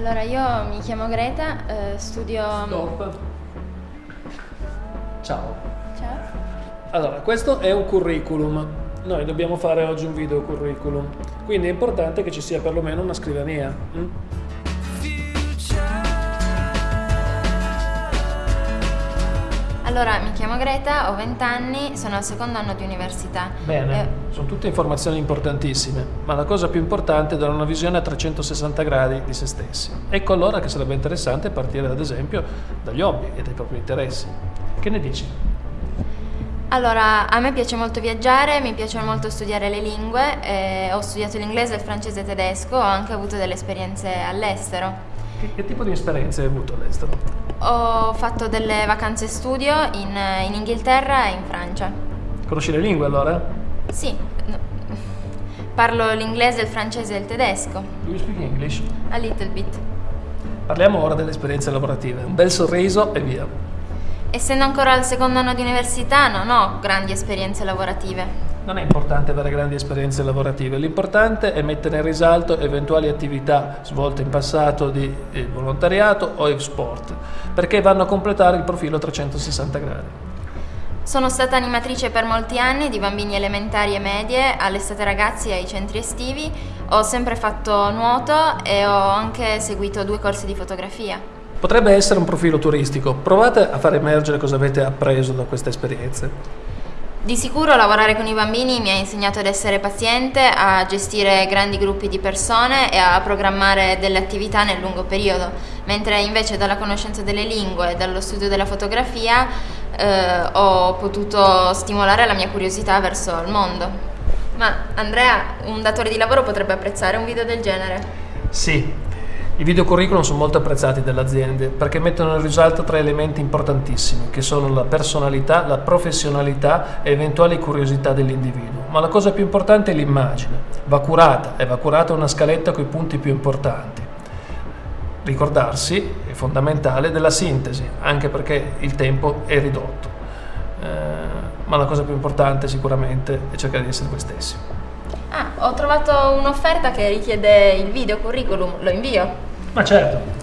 Allora, io mi chiamo Greta, eh, studio... Stop. Ciao. Ciao. Allora, questo è un curriculum. Noi dobbiamo fare oggi un video curriculum, quindi è importante che ci sia perlomeno una scrivania. mm? Allora, mi chiamo Greta, ho 20 anni, sono al secondo anno di università. Bene, Eh, sono tutte informazioni importantissime, ma la cosa più importante è dare una visione a 360 gradi di se stessi. Ecco allora che sarebbe interessante partire ad esempio dagli hobby e dai propri interessi. Che ne dici? allora, a me piace molto viaggiare, mi piace molto studiare le lingue, eh, ho studiato l'inglese, il francese e il tedesco, ho anche avuto delle esperienze all'estero. Che, che tipo di esperienze hai avuto all'estero? Ho fatto delle vacanze studio in, in Inghilterra e in Francia. Conosci le lingue allora? Sì, parlo l'inglese, il francese e il tedesco, Do you speak English? a little bit. Parliamo ora delle esperienze lavorative. Un bel sorriso e via. Essendo ancora al secondo anno di università non ho grandi esperienze lavorative. Non è importante avere grandi esperienze lavorative, l'importante è mettere in risalto eventuali attività svolte in passato di volontariato o sport, perché vanno a completare il profilo 360 gradi. Sono stata animatrice per molti anni di bambini elementari e medie, all'estate ragazzi e ai centri estivi. Ho sempre fatto nuoto e ho anche seguito due corsi di fotografia. Potrebbe essere un profilo turistico, provate a far emergere cosa avete appreso da queste esperienze. Di sicuro lavorare con i bambini mi ha insegnato ad essere paziente, a gestire grandi gruppi di persone e a programmare delle attività nel lungo periodo, mentre invece dalla conoscenza delle lingue e dallo studio della fotografia eh, ho potuto stimolare la mia curiosità verso il mondo. Ma Andrea, un datore di lavoro potrebbe apprezzare un video del genere? Sì, i video curriculum sono molto apprezzati dalle aziende perché mettono in risalto tre elementi importantissimi che sono la personalità, la professionalità e eventuali curiosità dell'individuo. Ma la cosa più importante è l'immagine. Va curata e va curata una scaletta con i punti più importanti. Ricordarsi è fondamentale della sintesi, anche perché il tempo è ridotto. Eh, ma la cosa più importante sicuramente è cercare di essere voi stessi. Ah, ho trovato un'offerta che richiede il video curriculum, lo invio. Ma certo,